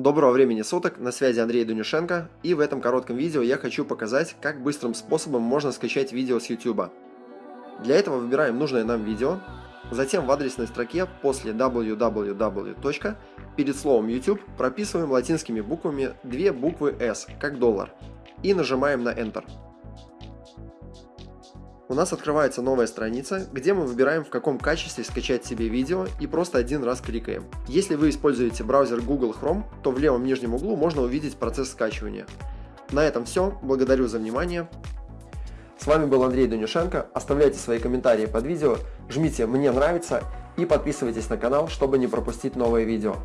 Доброго времени суток, на связи Андрей Дунюшенко, и в этом коротком видео я хочу показать, как быстрым способом можно скачать видео с YouTube. Для этого выбираем нужное нам видео, затем в адресной строке после www. перед словом YouTube прописываем латинскими буквами две буквы S, как доллар, и нажимаем на Enter у нас открывается новая страница, где мы выбираем в каком качестве скачать себе видео и просто один раз кликаем. Если вы используете браузер Google Chrome, то в левом нижнем углу можно увидеть процесс скачивания. На этом все, благодарю за внимание. С вами был Андрей Дунюшенко, оставляйте свои комментарии под видео, жмите «Мне нравится» и подписывайтесь на канал, чтобы не пропустить новые видео.